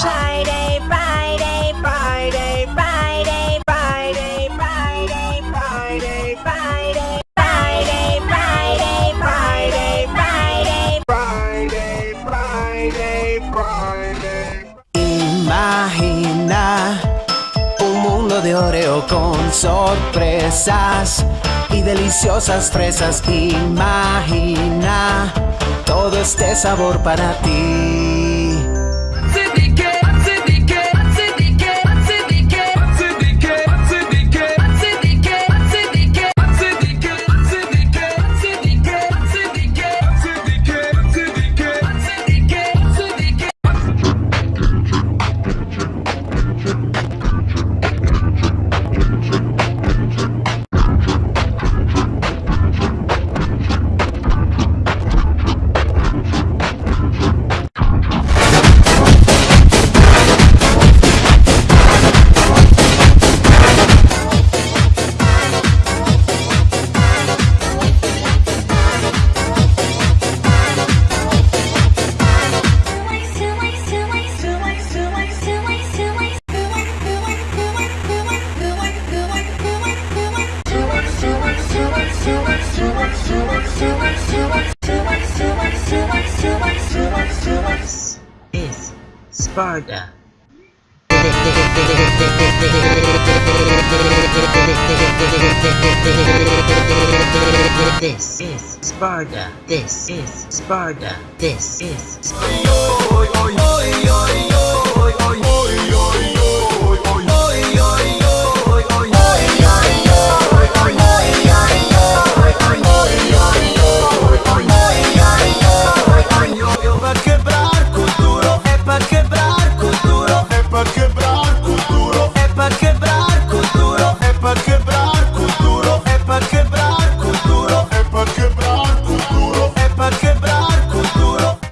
Friday, Friday, Friday, Friday, Friday, Friday, Friday, Friday. Friday, Friday, Friday, Friday, Friday. Friday, Friday, Friday. Oreo con sorpresas y deliciosas fresas. Imagina todo este sabor para ti. Is Sparta. This is Sparta. This is Sparta. This is Sparta.